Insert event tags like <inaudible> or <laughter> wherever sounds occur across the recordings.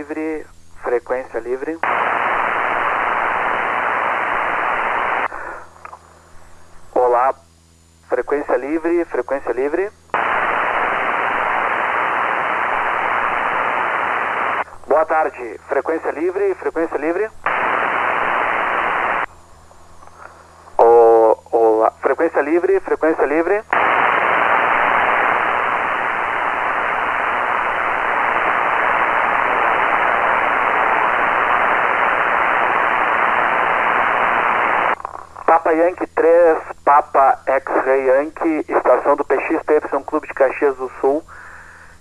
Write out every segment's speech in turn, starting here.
livre, frequência livre. Olá, frequência livre, frequência livre. Boa tarde, frequência livre, frequência livre. O, olá, frequência livre, frequência livre. Papa Yankee 3, Papa X-Ray Yankee, estação do PXPY Clube de Caxias do Sul,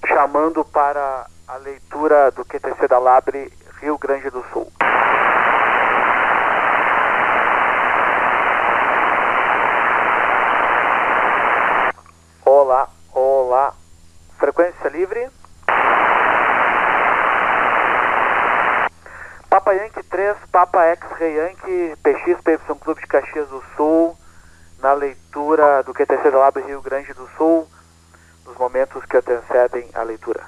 chamando para a leitura do QTC da Labre, Rio Grande do Sul. Olá, olá. Frequência livre. Papa Yankee 3, Papa X-Ray Yankee, PX PY Clube de Caxias do Sul, na leitura do QTC da Labre Rio Grande do Sul, nos momentos que antecedem a leitura.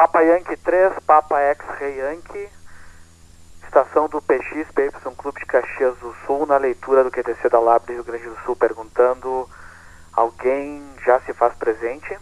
Papa Yankee 3, Papa X-Ray Yankee, estação do PX PY Clube de Caxias do Sul, na leitura do QTC da Labre Rio Grande do Sul, perguntando: alguém já se faz presente?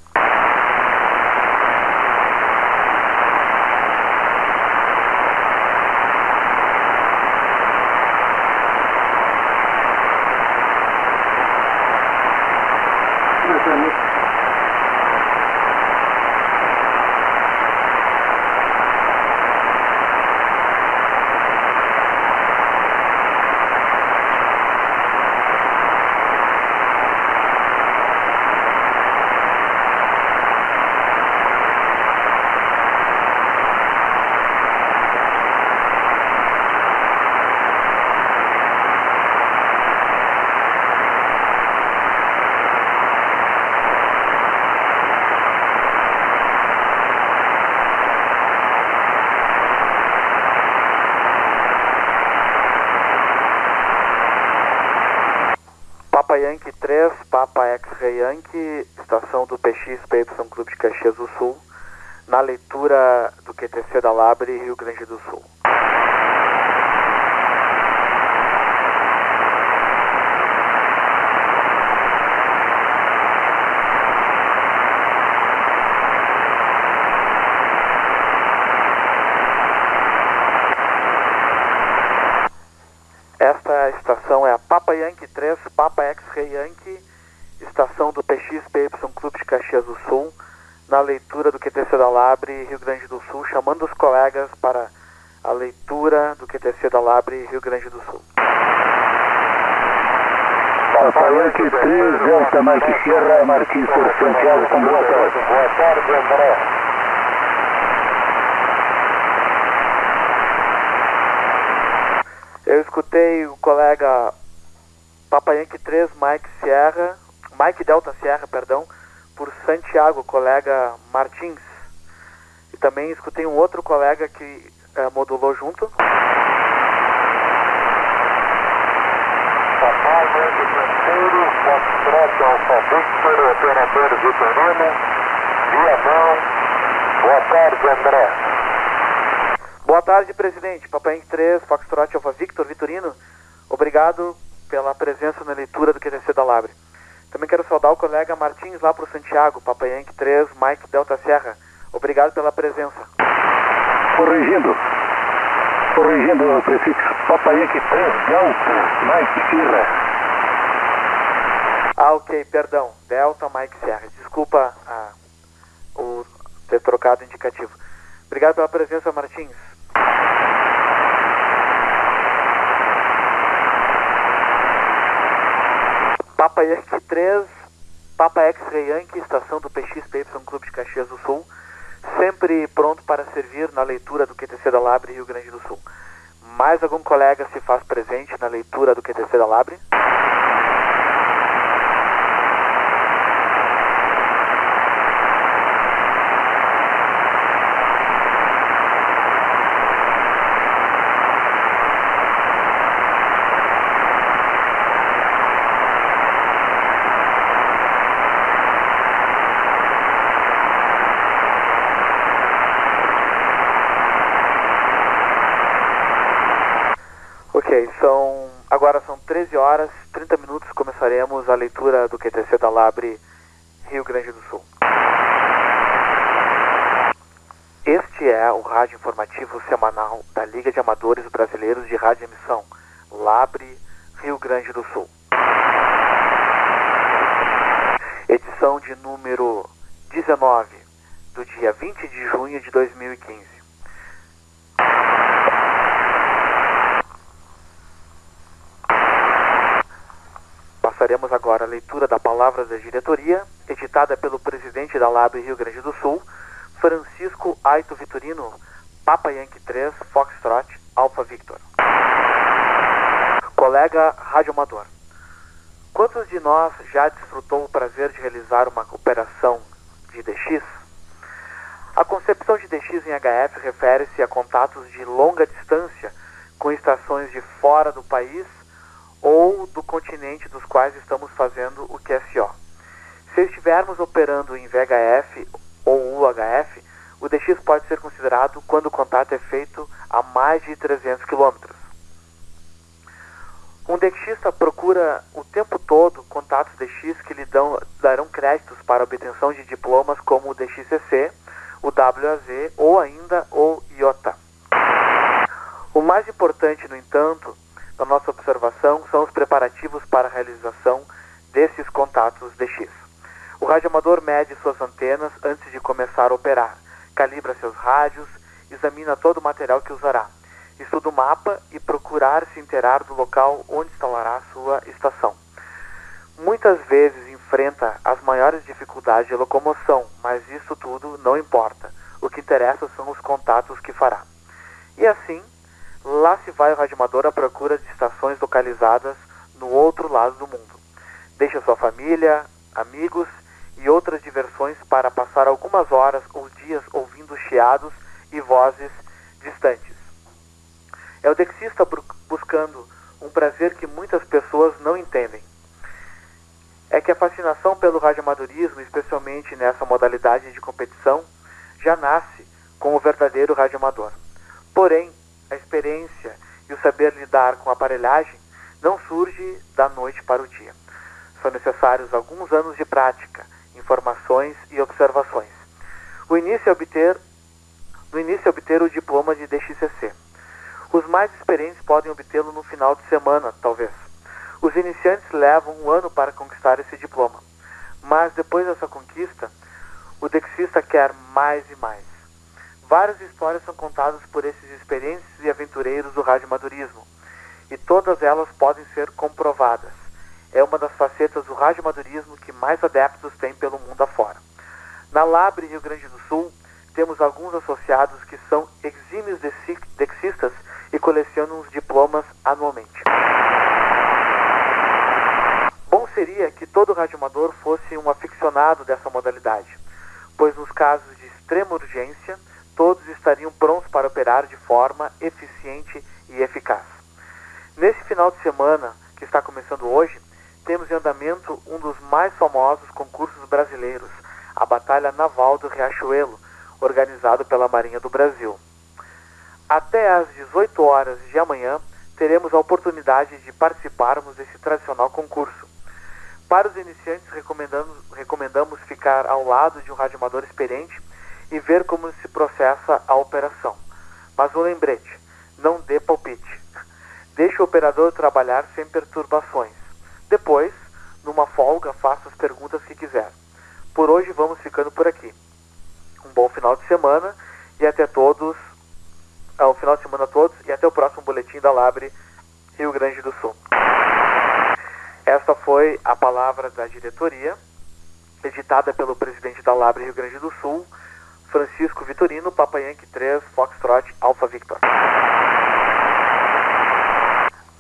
Papa Yankee 3, Papa X-Ray Yankee, estação do PX PY Clube de Caxias do Sul, na leitura do QTC da Labre, Rio Grande do Sul. Esta estação é a Papa Yankee 3, Papa X-Ray Yankee, estação do PXPY Clube de Caxias do Sul, na leitura do QTC da Labre, Rio Grande do Sul, chamando os colegas para a leitura do QTC da Labre, Rio Grande do Sul. Papa Yankee 3, Delta Mike Sierra, Martins por Santiago, com boa tarde. Boa tarde, André. Eu escutei o colega Papa Yankee 3, Mike Sierra, Mike Delta Sierra, perdão, por Santiago, colega Martins. E também escutei um outro colega que eh, modulou junto. Papai Yankee terceiro, Foxtrot Alfa Victor, operador Vitorino, Viamão. Boa tarde, André. Boa tarde, presidente. Papai Yankee 3, Foxtrot Alfa Victor, Vitorino. Obrigado pela presença na leitura do QTC da Labre. Também quero saudar o colega Martins lá para o Santiago, Papai Yankee 3, Mike Delta Serra. Obrigado pela presença. Corrigindo. Corrigindo o prefixo. Papa Yankee 3, Delta, Mike Sierra. Ah, ok, perdão. Delta Mike Serra. Desculpa ah, o ter trocado indicativo. Obrigado pela presença, Martins. Papa Yankee 3, Papa X-Ray Yankee, estação do PXPY Clube de Caxias do Sul, sempre pronto para servir na leitura do QTC da Labre Rio Grande do Sul. Mais algum colega se faz presente na leitura do QTC da Labre? Ok, são agora são 13 horas, 30 minutos, começaremos a leitura do QTC da Labre Rio Grande do Sul. Este é o rádio informativo semanal da Liga de Amadores Brasileiros de Rádio Emissão, Labre Rio Grande do Sul. Edição de número 19, do dia 20 de junho de 2015. Passaremos agora a leitura da palavra da diretoria, editada pelo presidente da LAB Rio Grande do Sul, Francisco Aito Vitorino, Papa Yankee 3, Foxtrot, Alpha Victor. Colega Rádio Amador, quantos de nós já desfrutou o prazer de realizar uma operação de DX? A concepção de DX em HF refere-se a contatos de longa distância com estações de fora do país ou do continente dos quais estamos fazendo o QSO. Se estivermos operando em VHF ou UHF, o DX pode ser considerado quando o contato é feito a mais de 300 km. Um DXista procura o tempo todo contatos DX que lhe dão, darão créditos para obtenção de diplomas como o DXCC, o WAZ ou ainda o IOTA. O mais importante, no entanto, na nossa observação são os preparativos para a realização desses contatos DX. O radioamador mede suas antenas antes de começar a operar, calibra seus rádios, examina todo o material que usará, estuda o mapa e procurar se inteirar do local onde instalará sua estação. Muitas vezes enfrenta as maiores dificuldades de locomoção, mas isso tudo não importa. O que interessa são os contatos que fará. E assim, Lá se vai o radioamador à procura de estações localizadas no outro lado do mundo. Deixa sua família, amigos e outras diversões para passar algumas horas ou dias ouvindo chiados e vozes distantes. É o dexista buscando um prazer que muitas pessoas não entendem. É que a fascinação pelo radioamadorismo, especialmente nessa modalidade de competição, já nasce com o verdadeiro radioamador. Porém, a experiência e o saber lidar com a aparelhagem não surge da noite para o dia. São necessários alguns anos de prática, informações e observações. O início é obter, no início é obter o diploma de DXCC. Os mais experientes podem obtê-lo no final de semana, talvez. Os iniciantes levam um ano para conquistar esse diploma. Mas depois dessa conquista, o dexista quer mais e mais. Várias histórias são contadas por esses experientes e aventureiros do radiomadurismo, e todas elas podem ser comprovadas. É uma das facetas do radiomadurismo que mais adeptos tem pelo mundo afora. Na Labre, Rio Grande do Sul, temos alguns associados que são exímios dexistas e colecionam os diplomas anualmente. Bom seria que todo radioamador fosse um aficionado dessa modalidade, pois nos casos de extrema urgência, todos estariam prontos para operar de forma eficiente e eficaz. Nesse final de semana, que está começando hoje, temos em andamento um dos mais famosos concursos brasileiros, a Batalha Naval do Riachuelo, organizado pela Marinha do Brasil. Até às 18 horas de amanhã, teremos a oportunidade de participarmos desse tradicional concurso. Para os iniciantes, recomendamos, recomendamos ficar ao lado de um radioamador experiente e ver como se processa a operação. Mas um lembrete: não dê palpite. Deixe o operador trabalhar sem perturbações. Depois, numa folga, faça as perguntas que quiser. Por hoje vamos ficando por aqui. Um bom final de semana e até todos, ao final de semana a todos e até o próximo boletim da Labre Rio Grande do Sul. Esta foi a palavra da diretoria, editada pelo presidente da Labre Rio Grande do Sul, Francisco Vitorino, Papa Yankee 3, Foxtrot, Alpha Victor.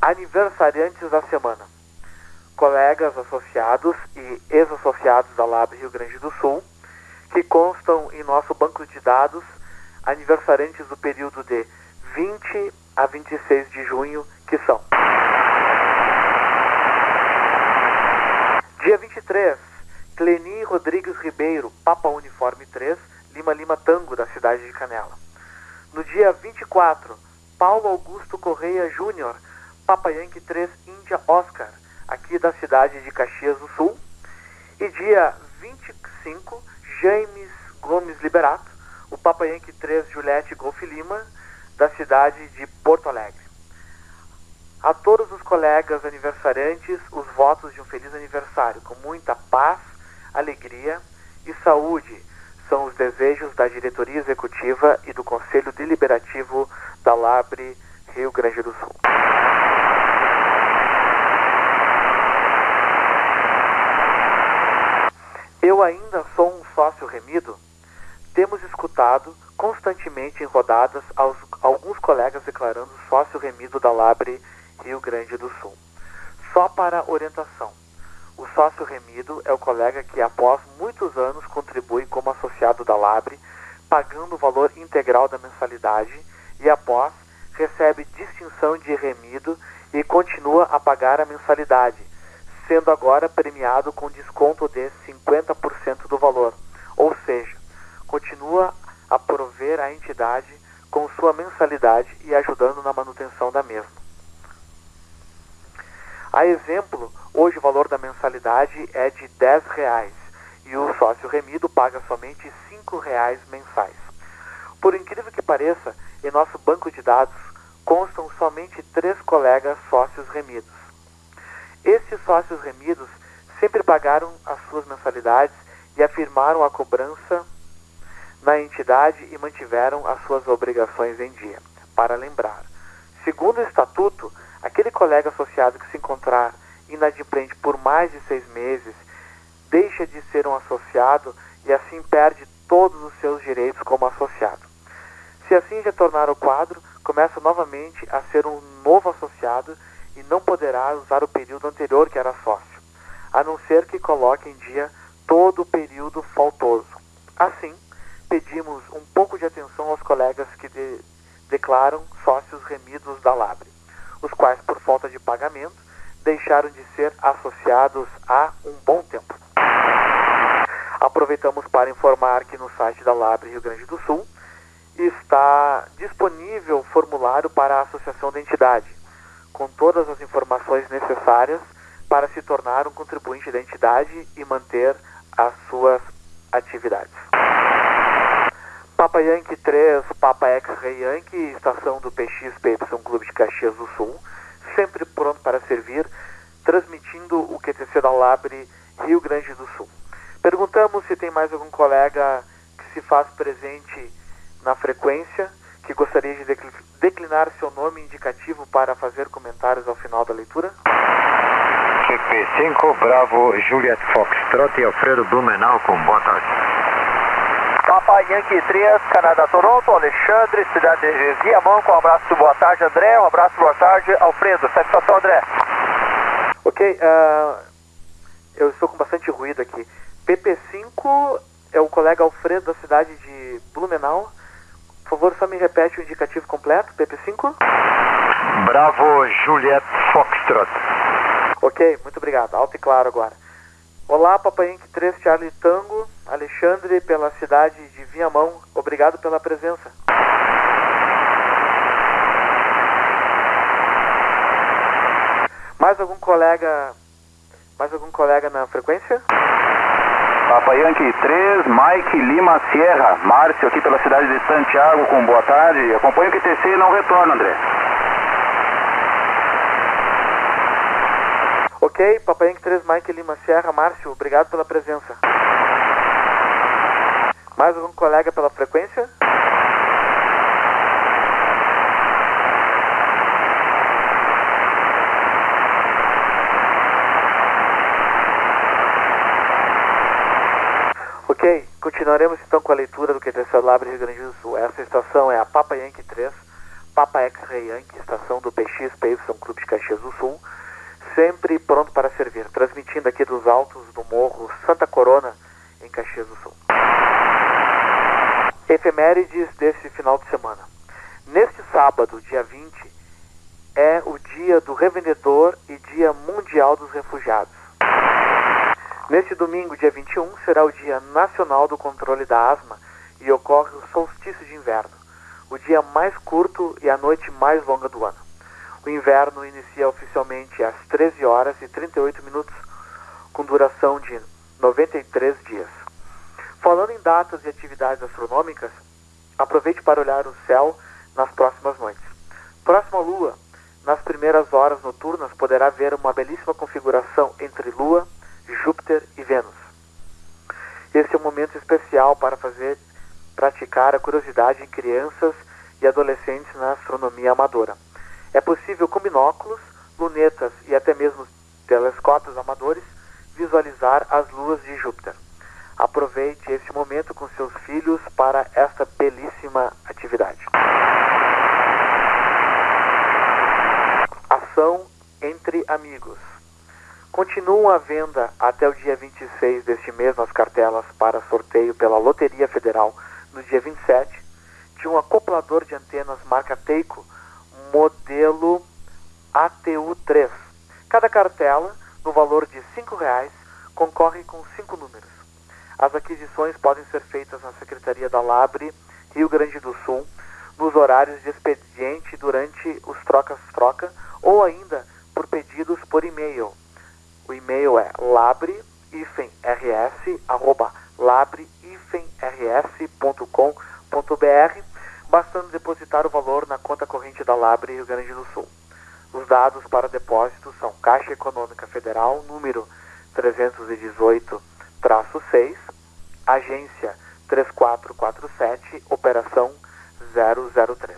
Aniversariantes da semana. Colegas associados e ex-associados da Labre Rio Grande do Sul, que constam em nosso banco de dados, aniversariantes do período de 20 a 26 de junho, que são. Dia 23, Cleni Rodrigues Ribeiro, Papa Uniforme 3, Lima Lima Tango, da cidade de Canela. No dia 24, Paulo Augusto Correia Júnior, Papa Yankee 3, Índia Oscar, aqui da cidade de Caxias do Sul. E dia 25, James Gomes Liberato, o Papa Yankee 3, Juliette Golf Lima, da cidade de Porto Alegre. A todos os colegas aniversariantes, os votos de um feliz aniversário, com muita paz, alegria e saúde, são os desejos da diretoria executiva e do Conselho Deliberativo da Labre Rio Grande do Sul. Eu ainda sou um sócio remido? Temos escutado constantemente em rodadas aos, alguns colegas declarando sócio remido da Labre Rio Grande do Sul. Só para orientação, o sócio remido é o colega que após muitos anos contribui como associado da Labre, pagando o valor integral da mensalidade e após recebe distinção de remido e continua a pagar a mensalidade, sendo agora premiado com desconto de 50% do valor, ou seja, continua a prover a entidade com sua mensalidade e ajudando na manutenção da mesma. A exemplo, hoje o valor da mensalidade é de R$ reais e o sócio remido paga somente R$ reais mensais. Por incrível que pareça, em nosso banco de dados constam somente três colegas sócios remidos. Esses sócios remidos sempre pagaram as suas mensalidades e afirmaram a cobrança na entidade e mantiveram as suas obrigações em dia. Para lembrar, segundo o estatuto, aquele colega associado que se encontrar inadimplente por mais de seis meses deixa de ser um associado e assim perde todos os seus direitos como associado. Se assim retornar ao quadro, começa novamente a ser um novo associado e não poderá usar o período anterior que era sócio, a não ser que coloque em dia todo o período faltoso. Assim, pedimos um pouco de atenção aos colegas que de, declaram sócios remidos da Labre, os quais, por falta de pagamento, deixaram de ser associados há um bom tempo. Aproveitamos para informar que no site da Labre Rio Grande do Sul está disponível o formulário para a associação da entidade, com todas as informações necessárias para se tornar um contribuinte da entidade e manter as suas atividades. Papa Yankee 3, Papa X-Ray Yankee, estação do PXPY Clube de Caxias do Sul, sempre pronto para servir, transmitindo o QTC da Labre Rio Grande do Sul. Perguntamos se tem mais algum colega que se faz presente na frequência, que gostaria de declinar seu nome indicativo para fazer comentários ao final da leitura. CP5, Bravo, Juliet Foxtrot e Alfredo Blumenau com boa tarde. Papa Yankee 3, Canadá Toronto, Alexandre, cidade de com um abraço, boa tarde André, um abraço, boa tarde Alfredo, satisfação André. Ok, uh, eu estou com bastante ruído aqui. PP5 é o colega Alfredo da cidade de Blumenau. Por favor, só me repete o indicativo completo, PP5. Bravo, Juliet Foxtrot. Ok, muito obrigado. Alto e claro agora. Olá, Papai Inc. 3 Charlie Tango, Alexandre, pela cidade de Viamão. Obrigado pela presença. Mais algum colega, mais algum colega na frequência? Papa Yankee 3, Mike Lima Sierra, Márcio aqui pela cidade de Santiago, com boa tarde. Acompanho o QTC e não retorno, André. Ok, Papai Yankee 3, Mike Lima Sierra, Márcio, obrigado pela presença. Mais algum colega pela frequência? Ok, continuaremos então com a leitura do QT Celular Rio Grande do Sul. Essa estação é a Papa Yankee 3, Papa X-Ray Yankee, estação do PX São Clube de Caxias do Sul, sempre pronto para servir, transmitindo aqui dos altos do morro Santa Corona, em Caxias do Sul. Efemérides desse final de semana. Neste sábado, dia 20, é o dia do revendedor e dia mundial dos refugiados. Neste domingo, dia 21, será o dia nacional do controle da asma e ocorre o solstício de inverno, o dia mais curto e a noite mais longa do ano. O inverno inicia oficialmente às 13 horas e 38 minutos, com duração de 93 dias. Falando em datas e atividades astronômicas, aproveite para olhar o céu nas próximas noites. Próxima lua, nas primeiras horas noturnas, poderá ver uma belíssima configuração entre Lua, Júpiter e Vênus. Esse é um momento especial para fazer praticar a curiosidade em crianças e adolescentes na astronomia amadora. É possível com binóculos, lunetas e até mesmo telescópios amadores visualizar as luas de Júpiter. Aproveite esse momento com seus filhos para esta belíssima atividade. Ação entre amigos. Continuam à venda até o dia 26 deste mês as cartelas para sorteio pela Loteria Federal no dia 27 de um acoplador de antenas marca Teico, modelo ATU3. Cada cartela, no valor de R$ reais, concorre com cinco números. As aquisições podem ser feitas na Secretaria da Labre, Rio Grande do Sul, nos horários de expediente durante os trocas-troca ou ainda por pedidos por e-mail. O e-mail é labre-rs@labre-rs.com.br, bastando depositar o valor na conta corrente da Labre Rio Grande do Sul. Os dados para depósito são Caixa Econômica Federal, número 318-6, agência 3447, operação 003.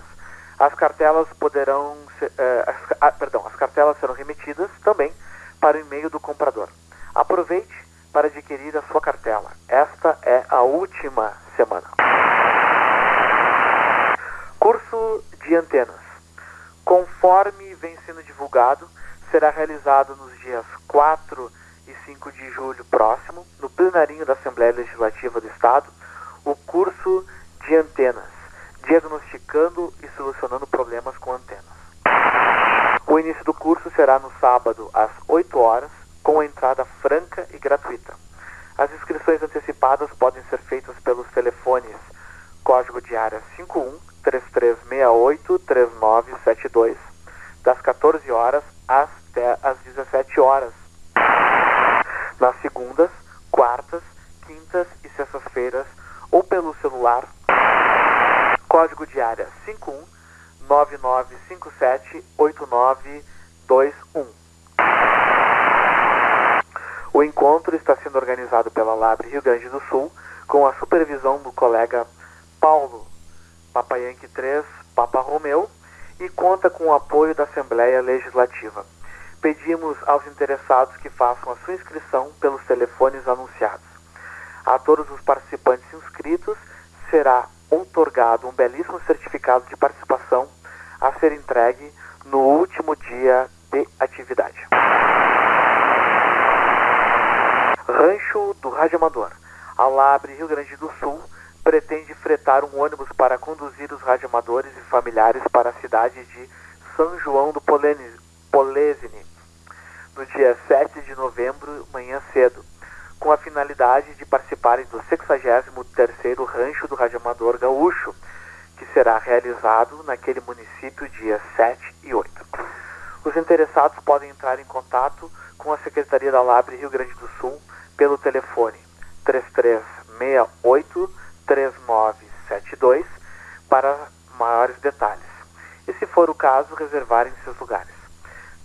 As cartelas poderão ser, eh, as, ah, perdão, as cartelas serão remetidas também para o e-mail do comprador. Aproveite para adquirir a sua cartela. Esta é a última semana. Curso de antenas. Conforme vem sendo divulgado, será realizado nos dias 4 e 5 de julho próximo, no plenarinho da Assembleia Legislativa do Estado, o curso de antenas, diagnosticando e solucionando problemas com antenas. O início do curso será no sábado às 8 horas, com entrada franca e gratuita. As inscrições antecipadas podem ser feitas pelos telefones código de área 51 3368 3972, das 14 horas até às 17 horas, nas segundas, quartas, quintas e sextas-feiras, ou pelo celular, código de área 51 9957 8921. O encontro está sendo organizado pela Labre Rio Grande do Sul, com a supervisão do colega Paulo Papa Yankee 3 Papa Romeu e conta com o apoio da Assembleia Legislativa. Pedimos aos interessados que façam a sua inscrição pelos telefones anunciados. A todos os participantes inscritos será outorgado um belíssimo certificado de participação a ser entregue no último dia de atividade. Rancho do Rádio Amador. A Labre, Rio Grande do Sul, pretende fretar um ônibus para conduzir os radioamadores e familiares para a cidade de São João do Polesine, no dia 7 de novembro, manhã cedo, com a finalidade de participarem do 63º Rancho do Radioamador Gaúcho, que será realizado naquele município dias 7 e 8. Os interessados podem entrar em contato com a Secretaria da Labre Rio Grande do Sul pelo telefone 3368 3972 para maiores detalhes. E se for o caso, reservarem seus lugares.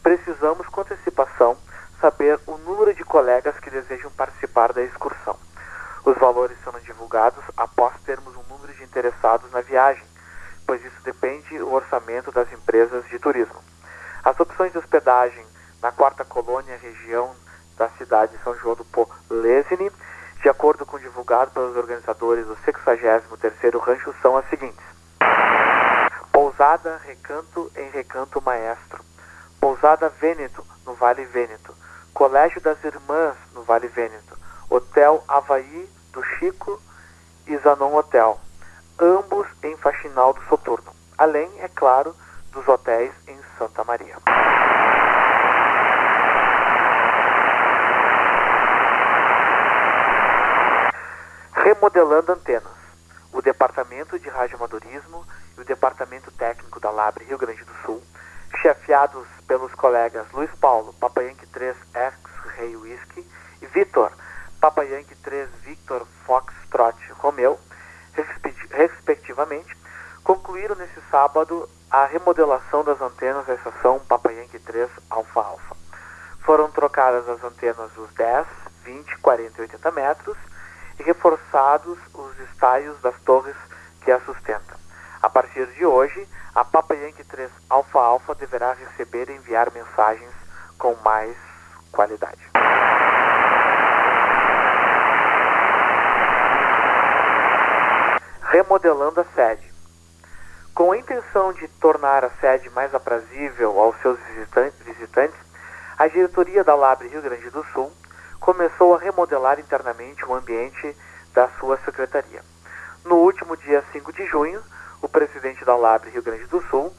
Precisamos com antecipação saber o número de colegas que desejam participar da excursão. Os valores serão divulgados após termos um número de interessados na viagem, pois isso depende do orçamento das empresas de turismo. As opções de hospedagem na quarta colônia, região da cidade de São João do Polesine, de acordo com o divulgado pelos organizadores do 63º Rancho, são as seguintes. Pousada Recanto em Recanto Maestro. Pousada Vêneto, no Vale Vêneto. Colégio das Irmãs, no Vale Vêneto. Hotel Havaí do Chico e Zanon Hotel. Ambos em Faxinal do Soturno. Além, é claro, dos hotéis em Santa Maria. Remodelando antenas. O Departamento de Radioamadorismo e o Departamento Técnico da Labre Rio Grande do Sul, chefiados pelos colegas Luiz Paulo, Papa Yankee 3 X-Ray Whisky e Vitor, Papa Yankee 3 Victor Foxtrot Romeo, respectivamente, concluíram nesse sábado a remodelação das antenas da estação Papa Yankee 3 Alfa Alfa. Foram trocadas as antenas dos 10, 20, 40 e 80 metros e reforçados os estaios das torres que a sustentam. A partir de hoje, a Papa Yankee 3 Alfa Alfa deverá receber e enviar mensagens com mais qualidade. Remodelando a sede. Com a intenção de tornar a sede mais aprazível aos seus visitantes, a diretoria da Labre Rio Grande do Sul começou a remodelar internamente o ambiente da sua secretaria. No último dia 5 de junho, o presidente da Labre Rio Grande do Sul,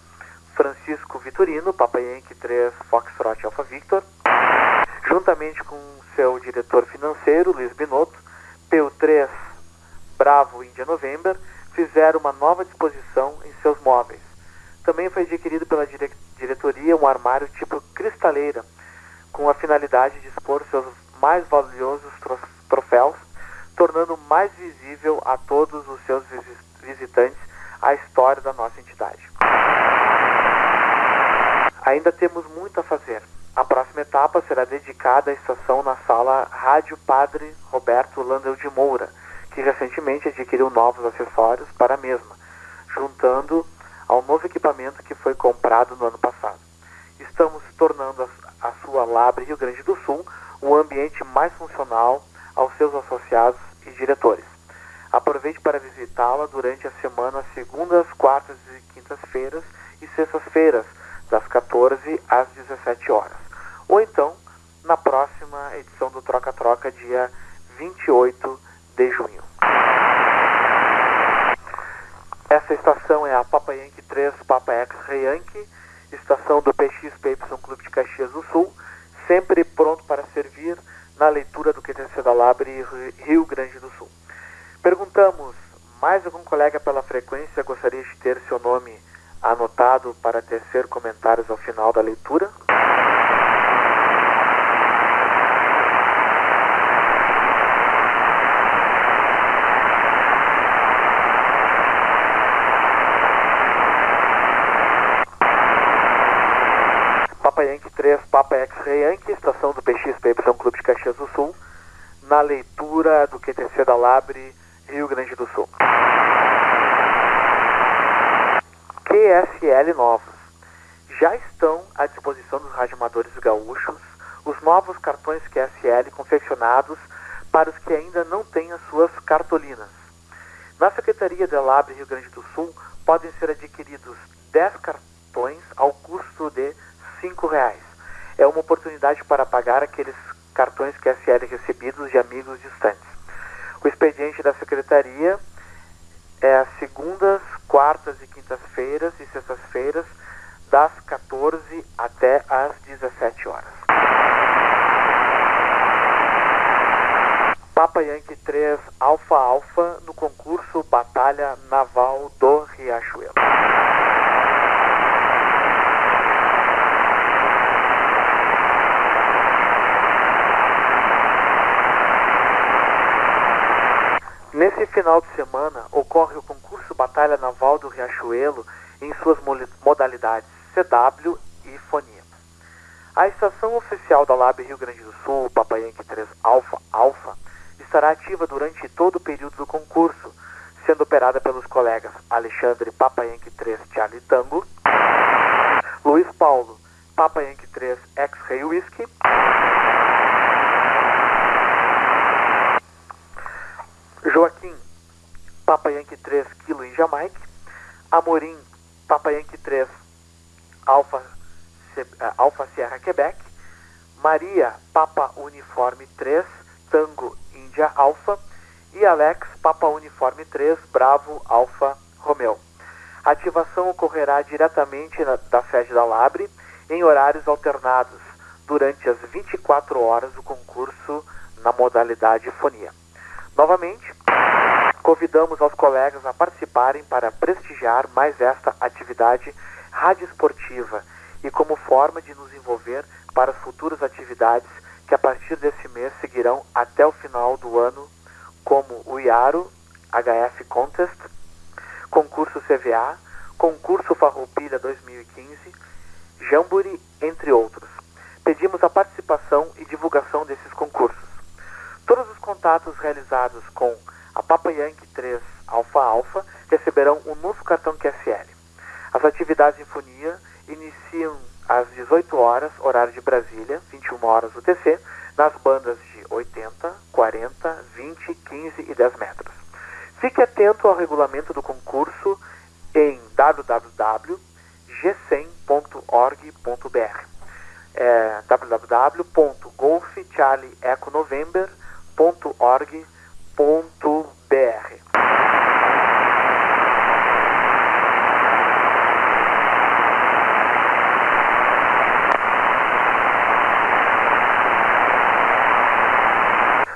Francisco Vitorino, Papa Yankee 3 Foxtrot Alpha Victor, juntamente com seu diretor financeiro, Luiz Binotto, PU3 Bravo India November, fizeram uma nova disposição em seus móveis. Também foi adquirido pela dire diretoria um armário tipo cristaleira, com a finalidade de expor seus mais valiosos troféus, tornando mais visível a todos os seus visitantes a história da nossa entidade. Ainda temos muito a fazer. A próxima etapa será dedicada à estação na sala Rádio Padre Roberto Landel de Moura, que recentemente adquiriu novos acessórios para a mesma, juntando ao novo equipamento que foi comprado no ano passado. Estamos tornando a, sua Labre Rio Grande do Sul um ambiente mais funcional aos seus associados e diretores. Aproveite para visitá-la durante a semana, segundas, quartas e quintas-feiras e sextas-feiras, das 14 às 17 horas. Ou então, na próxima edição do Troca-Troca, dia 28 de junho. Essa estação é a Papa Yankee 3 Papa Yankee, estação do PXPY Clube de Caxias do Sul, sempre pronto para servir na leitura do QTC da Labre Rio Grande do Sul. Perguntamos, mais algum colega pela frequência gostaria de ter seu nome anotado para tecer comentários ao final da leitura? Papa Yankee 3, Papa X-Ray Yankee, estação do PXPY Clube de Caxias do Sul, na leitura do QTC da Labre, Rio Grande do Sul. QSL novos. Já estão à disposição dos radioamadores gaúchos os novos cartões QSL confeccionados para os que ainda não têm as suas cartolinas. Na Secretaria da Labre Rio Grande do Sul podem ser adquiridos 10 cartões ao custo de R$ reais. É uma oportunidade para pagar aqueles cartões QSL recebidos de amigos distantes. O expediente da Secretaria é às segundas, quartas e quintas-feiras e sextas-feiras, das 14 até às 17 horas. Papa Yankee 3 Alfa Alfa no concurso Batalha Naval do Riachuelo. Nesse final de semana ocorre o concurso Batalha Naval do Riachuelo em suas modalidades CW e Fonia. A estação oficial da LAB Rio Grande do Sul, Papa Yankee 3 Alpha Alpha, estará ativa durante todo o período do concurso, sendo operada pelos colegas Alexandre Papa Yankee 3 Charlie Tango, Luiz Paulo Papa Yankee 3 X-Ray Whisky, Joaquim, Papa Yankee 3, Kilo em Jamaica. Amorim, Papa Yankee 3, Alfa, Alfa Sierra Quebec. Maria, Papa Uniforme 3, Tango Índia Alfa. E Alex, Papa Uniforme 3, Bravo Alfa Romeo. A ativação ocorrerá diretamente na, da sede da Labre em horários alternados durante as 24 horas do concurso na modalidade fonia. Novamente, convidamos aos colegas a participarem para prestigiar mais esta atividade radioesportiva e como forma de nos envolver para as futuras atividades que a partir desse mês seguirão até o final do ano, como o IARO, HF Contest, concurso CVA, concurso Farroupilha 2015, Jamburi, entre outros. Pedimos a participação e divulgação desses concursos. Todos os contatos realizados com a Papa Yankee 3 Alfa Alfa receberão um novo cartão QSL. As atividades em Fonia iniciam às 18 horas, horário de Brasília, 21 horas UTC, nas bandas de 80, 40, 20, 15 e 10 metros. Fique atento ao regulamento do concurso em www.g100.org.br é, www.golfcharlieeconovember.org.br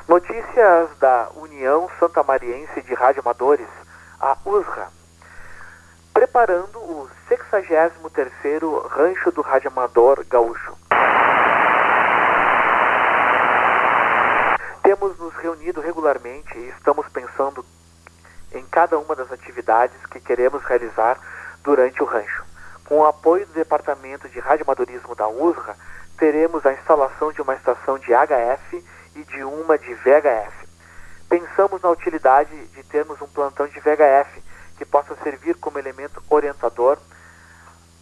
Notícias da União Santa Mariense de Radioamadores, a USRA, preparando o 63º Rancho do Radioamador Gaúcho. Temos nos reunido regularmente e estamos pensando em cada uma das atividades que queremos realizar durante o rancho. Com o apoio do Departamento de Radioamadorismo da USRA, teremos a instalação de uma estação de HF e de uma de VHF. Pensamos na utilidade de termos um plantão de VHF que possa servir como elemento orientador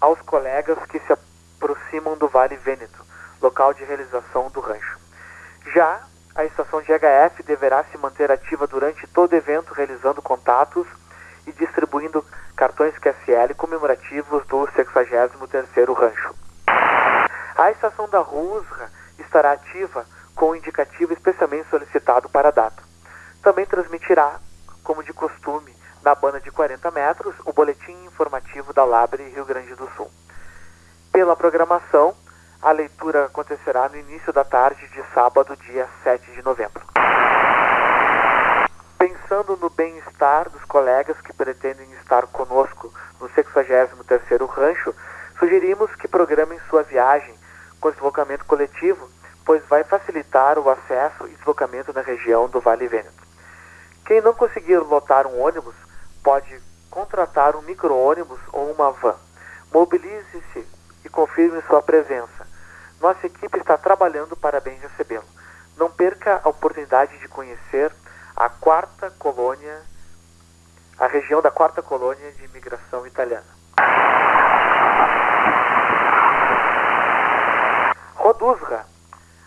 aos colegas que se aproximam do Vale Vêneto, local de realização do rancho. Já a estação de HF deverá se manter ativa durante todo o evento, realizando contatos e distribuindo cartões QSL comemorativos do 63º rancho. A estação da RUSRA estará ativa com o indicativo especialmente solicitado para a data. Também transmitirá, como de costume, na banda de 40 metros, o boletim informativo da Labre Rio Grande do Sul. Pela programação, a leitura acontecerá no início da tarde de sábado, dia 7 de novembro. Pensando no bem-estar dos colegas que pretendem estar conosco no 63º Rancho, sugerimos que programem sua viagem com deslocamento coletivo, pois vai facilitar o acesso e deslocamento na região do Vale Vêneto. Quem não conseguir lotar um ônibus, pode contratar um micro-ônibus ou uma van. Mobilize-se e confirme sua presença. Nossa equipe está trabalhando para bem recebê-lo. Não perca a oportunidade de conhecer a quarta colônia, a região da quarta colônia de imigração italiana. Rodusra.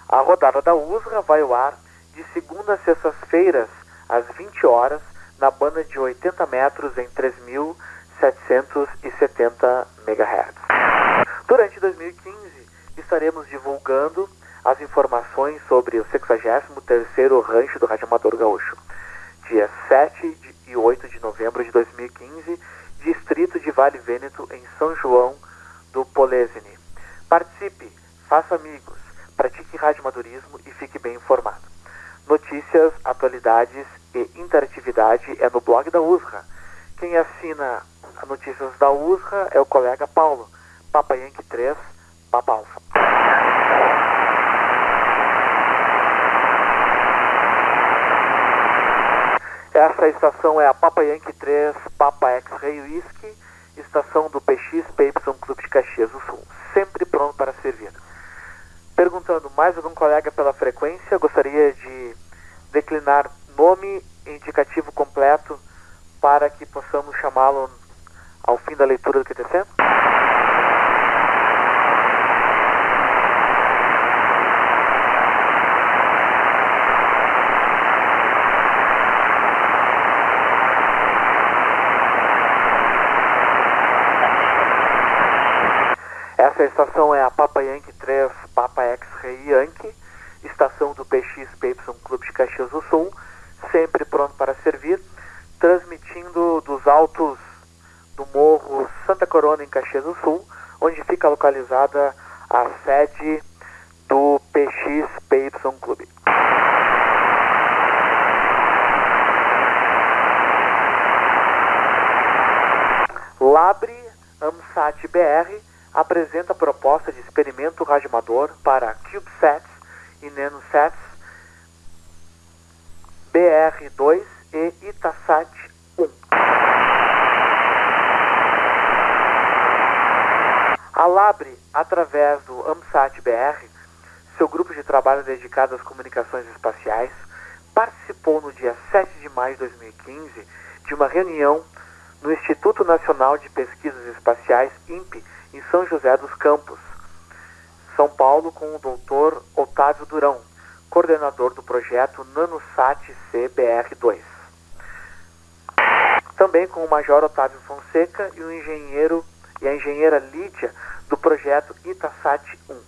A rodada da USRA vai ao ar de segunda a sextas-feiras, às 20 horas, na banda de 80 metros em 3.770 MHz. Durante 2015, estaremos divulgando as informações sobre o 63º Rancho do Radioamador Gaúcho. Dia 7 e 8 de novembro de 2015, distrito de Vale Vêneto, em São João do Polesine. Participe, faça amigos, pratique radioamadorismo e fique bem informado. Notícias, atualidades e interatividade é no blog da USRA. Quem assina as notícias da USRA é o colega Paulo, Papa Yankee 3, Papa Alfa. Essa estação é a Papa Yankee 3, Papa X-Ray Whisky, estação do PX PY Clube de Caxias do Sul, sempre pronto para servir. Perguntando mais algum colega pela frequência, gostaria de declinar nome e indicativo completo para que possamos chamá-lo ao fim da leitura do QTC? Isso, a estação é a Papa Yankee 3, Papa X-Ray Yankee, estação do PX PY Clube de Caxias do Sul, sempre pronto para servir, transmitindo dos altos do Morro Santa Corona, em Caxias do Sul, onde fica localizada a sede do PX PY Clube. Labre AMSAT BR apresenta proposta de experimento radioamador para CubeSats e NanoSats BR2 e Itasat 1. A Labre, através do AMSAT BR, seu grupo de trabalho dedicado às comunicações espaciais, participou no dia 7 de maio de 2015 de uma reunião no Instituto Nacional de Pesquisas Espaciais, INPE, em São José dos Campos, São Paulo, com o Dr. Otávio Durão, coordenador do projeto NanoSat CBR2. Também com o Major Otávio Fonseca e o engenheiro e a engenheira Lídia do projeto Itasat 1.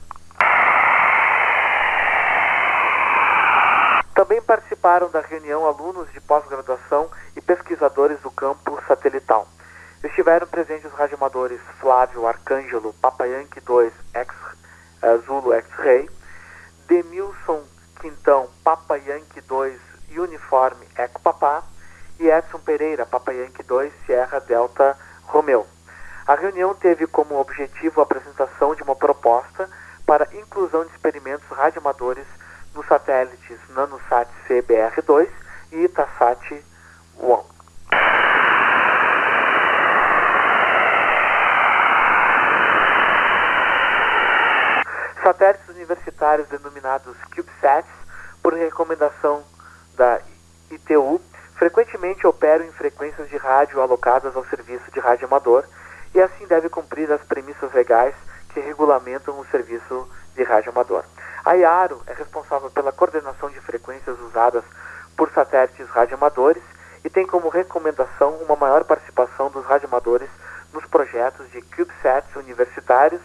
Também participaram da reunião alunos de pós-graduação e pesquisadores do campo satelital. Estiveram presentes os radioamadores Flávio Arcângelo, Papa Yankee 2 X, uh, Zulu X-Ray, Demilson Quintão, Papa Yankee 2 Uniforme Eco Papá e Edson Pereira, Papa Yankee 2 Sierra Delta Romeo. A reunião teve como objetivo a apresentação de uma proposta para inclusão de experimentos radioamadores nos satélites NanoSat CBR2 e Itasat 1. Satélites universitários denominados CubeSats, por recomendação da ITU, frequentemente operam em frequências de rádio alocadas ao serviço de rádio amador e assim deve cumprir as premissas legais que regulamentam o serviço de rádio amador. A IARO é responsável pela coordenação de frequências usadas por satélites radioamadores e tem como recomendação uma maior participação dos radioamadores nos projetos de CubeSats universitários,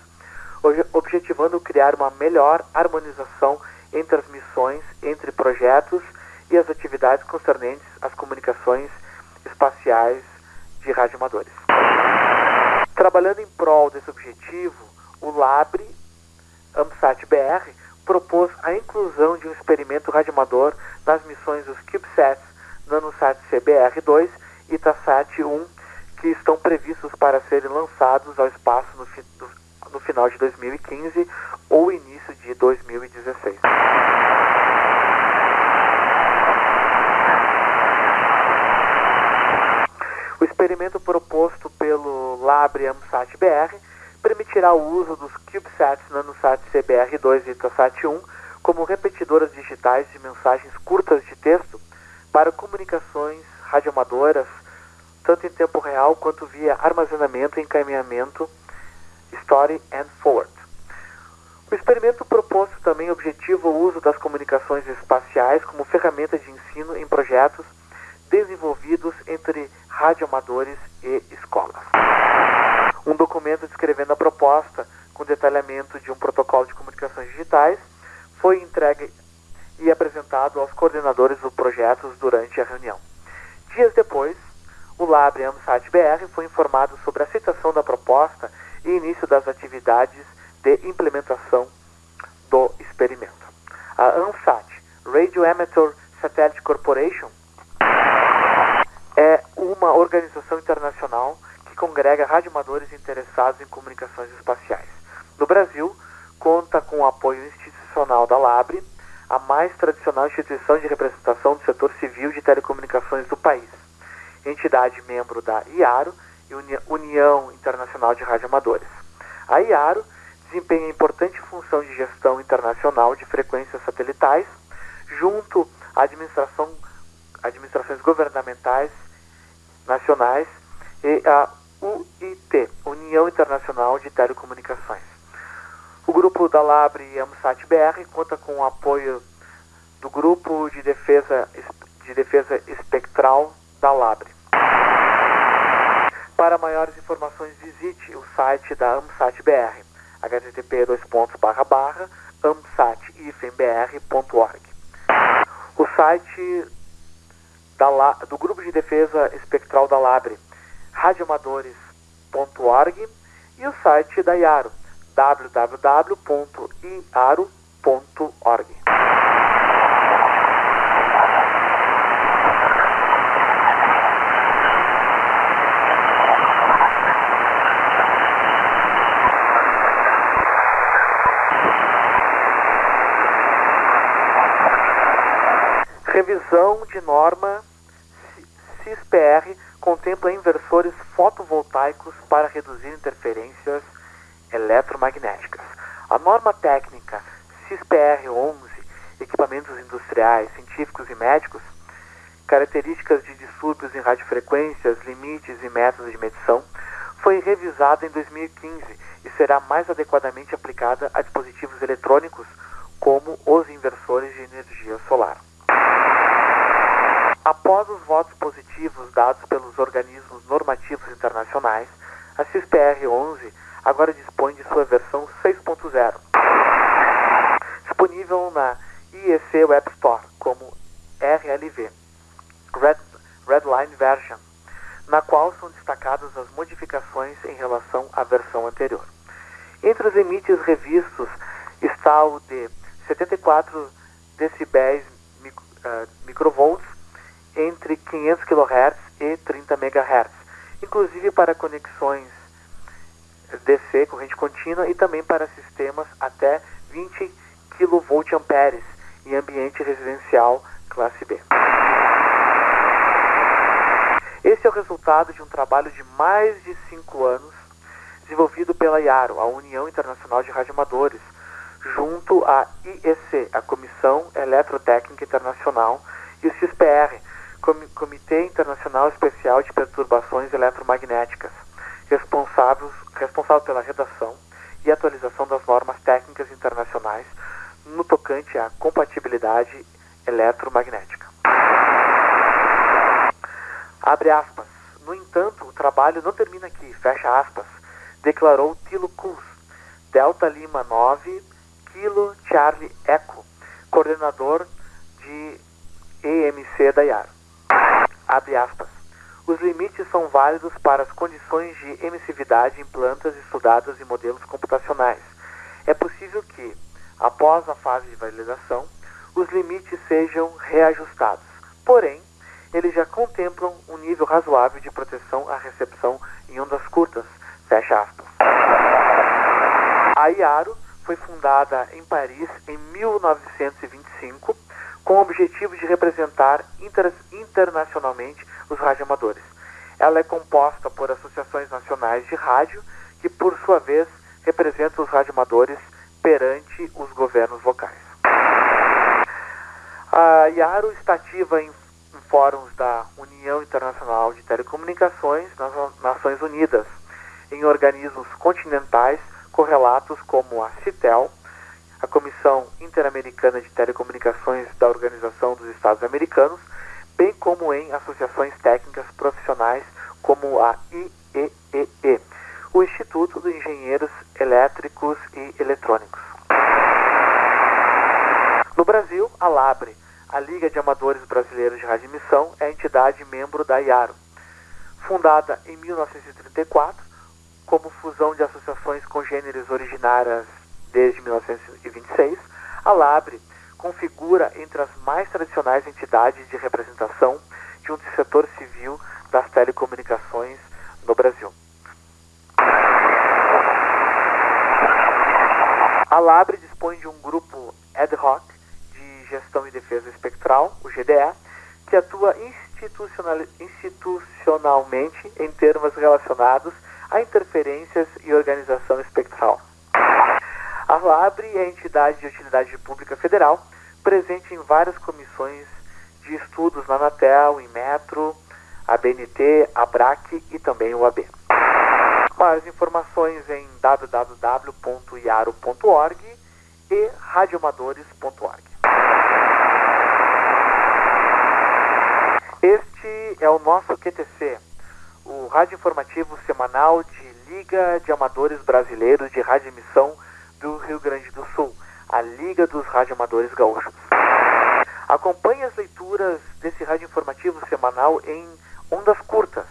objetivando criar uma melhor harmonização entre as missões, entre projetos e as atividades concernentes às comunicações espaciais de radioamadores. Trabalhando em prol desse objetivo, o LABRE, AMSAT BR, propôs a inclusão de um experimento radioamador nas missões dos CubeSats NanoSat CBR-2 e Itasat 1, que estão previstos para serem lançados ao espaço no, no final de 2015 ou início de 2016. O experimento proposto pelo Labre AMSAT BR permitirá o uso dos CubeSats NanoSat CBR2 e Itasat 1 como repetidoras digitais de mensagens curtas de texto para comunicações radioamadoras, tanto em tempo real quanto via armazenamento e encaminhamento Story and Forward. O experimento proposto também objetiva o uso das comunicações espaciais como ferramenta de ensino em projetos desenvolvidos entre radioamadores e escolas. Um documento descrevendo a proposta, com detalhamento de um protocolo de comunicações digitais, foi entregue e apresentado aos coordenadores do projeto durante a reunião. Dias depois, o Labre AMSAT BR foi informado sobre a aceitação da proposta e início das atividades de implementação do experimento. A ANSAT, Radio Amateur Satellite Corporation, é uma organização internacional que congrega radioamadores interessados em comunicações espaciais. No Brasil, conta com o apoio institucional da LABRE, a mais tradicional instituição de representação do setor civil de telecomunicações do país, entidade membro da IARO União Internacional de Radioamadores. A IARO desempenha importante função de gestão internacional de frequências satelitais, junto à administração, administrações governamentais nacionais e a UIT, União Internacional de Telecomunicações. O grupo da Labre e AMSAT BR conta com o apoio do Grupo de Defesa, de Defesa Espectral da Labre. Para maiores informações, visite o site da AMSAT BR. http amsat-ifmbr.org. O site da, do Grupo de Defesa Espectral da Labre, radioamadores.org e o site da IARO, www.iaro.org. Revisão de norma CISPR contempla inversores fotovoltaicos para reduzir interferências eletromagnéticas. A norma técnica CISPR 11, equipamentos industriais, científicos e médicos, características de distúrbios em radiofrequências, limites e métodos de medição, foi revisada em 2015 e será mais adequadamente aplicada a dispositivos eletrônicos como os inversores de energia solar. Após os votos positivos dados pelos organismos normativos internacionais, a CISPR-11 agora dispõe de sua versão 6.0, disponível na IEC Web Store como RLV, Red, Redline Version, na qual são destacadas as modificações em relação à versão anterior. Entre os limites revistos está o de 74 decibéis uh, microvolts entre 500 kHz e 30 MHz, inclusive para conexões DC, corrente contínua, e também para sistemas até 20 kVA em ambiente residencial classe B. Esse é o resultado de um trabalho de mais de cinco anos desenvolvido pela IARO, a União Internacional de Radioamadores, junto à IEC, a Comissão Eletrotécnica Internacional, e o CISPR, Comitê Internacional Especial de Perturbações Eletromagnéticas, responsável, responsável pela redação e atualização das normas técnicas internacionais no tocante à compatibilidade eletromagnética. Abre aspas. No entanto, o trabalho não termina aqui, fecha aspas, declarou Tilo Kuz, Delta Lima 9, Kilo Charlie Echo, coordenador de EMC da IAR. Abre aspas. Os limites são válidos para as condições de emissividade em plantas estudadas em modelos computacionais. É possível que, após a fase de validação, os limites sejam reajustados. Porém, eles já contemplam um nível razoável de proteção à recepção em ondas curtas. Fecha aspas. A IARO foi fundada em Paris em 1925 com o objetivo de representar inter internacionalmente os radioamadores. Ela é composta por associações nacionais de rádio, que por sua vez representam os radioamadores perante os governos locais. A IARO está ativa em, em fóruns da União Internacional de Telecomunicações nas Nações Unidas, em organismos continentais correlatos como a CITEL, a Comissão Interamericana de Telecomunicações da Organização dos Estados Americanos, bem como em associações técnicas profissionais como a IEEE, o Instituto de Engenheiros Elétricos e Eletrônicos. No Brasil, a LABRE, a Liga de Amadores Brasileiros de Radioemissão, é a entidade membro da IARO. Fundada em 1934, como fusão de associações congêneres originárias desde 1926, a LABRE configura entre as mais tradicionais entidades de representação de um setor civil das telecomunicações no Brasil. A LABRE dispõe de um grupo ad hoc de gestão e defesa espectral, o GDE, que atua institucional, institucionalmente em termos relacionados a interferências e organização espectral. A LABRE é a entidade de utilidade pública federal, presente em várias comissões de estudos na Anatel, em Metro, a BNT, a BRAC e também o AB. Mais informações em www.iaro.org e radioamadores.org. Este é o nosso QTC, o rádio informativo semanal de Liga de Amadores Brasileiros de Rádio Emissão do Rio Grande do Sul, a Liga dos Radioamadores Gaúchos. Acompanhe as leituras desse rádio informativo semanal em ondas curtas.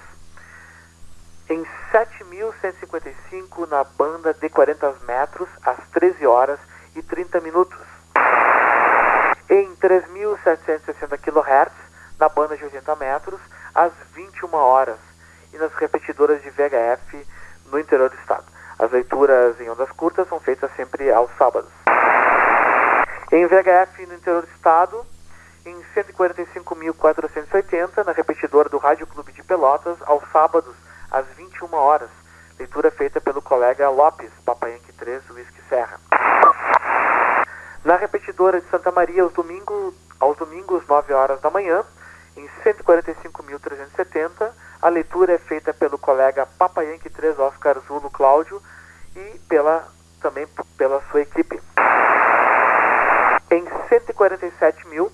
Em 7.155 na banda de 40 metros, às 13 horas e 30 minutos. Em 3.760 kHz, na banda de 80 metros, às 21 horas. E nas repetidoras de VHF no interior do estado. As leituras em ondas curtas são feitas sempre aos sábados. Em VHF no interior do estado, em 145.480, na repetidora do Rádio Clube de Pelotas, aos sábados, às 21 horas. Leitura feita pelo colega Lopes, Papayanque 3, Whisky Serra. Na repetidora de Santa Maria, aos domingos, aos domingos 9 horas da manhã, em 145.370, a leitura é feita pelo colega Papayanque 3, Oscar Zulo Cláudio, e pela, também pela sua equipe. Em 147 mil,